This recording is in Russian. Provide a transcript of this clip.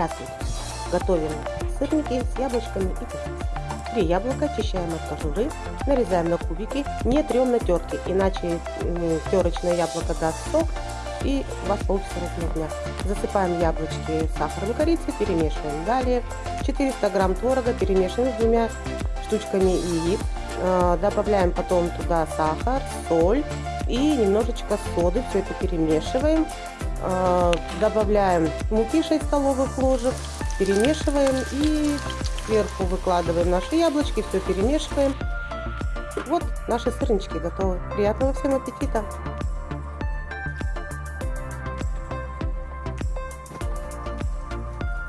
Здравствуйте! Готовим сырники с яблочками и капустой. Три яблока очищаем от кожуры, нарезаем на кубики, не трем на терке, иначе терочное яблоко даст сок и у вас получится размерня. Засыпаем яблочки сахаром корицей, перемешиваем. Далее 400 грамм творога перемешиваем с двумя штучками яиц. Э, добавляем потом туда сахар, соль и немножечко соды. Все это перемешиваем. Э, добавляем муки 6 столовых ложек, перемешиваем и сверху выкладываем наши яблочки, все перемешиваем. Вот наши сырнички готовы. Приятного всем аппетита!